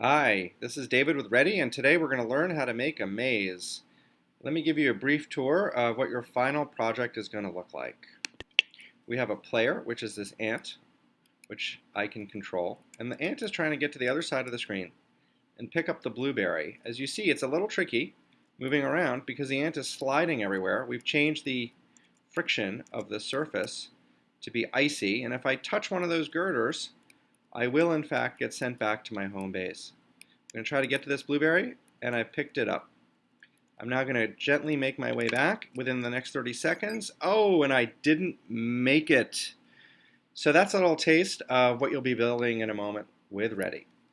Hi, this is David with Ready, and today we're going to learn how to make a maze. Let me give you a brief tour of what your final project is going to look like. We have a player, which is this ant, which I can control, and the ant is trying to get to the other side of the screen and pick up the blueberry. As you see, it's a little tricky moving around because the ant is sliding everywhere. We've changed the friction of the surface to be icy, and if I touch one of those girders, I will in fact get sent back to my home base. I'm going to try to get to this blueberry, and I picked it up. I'm now going to gently make my way back within the next 30 seconds. Oh, and I didn't make it. So that's a little taste of what you'll be building in a moment with Ready.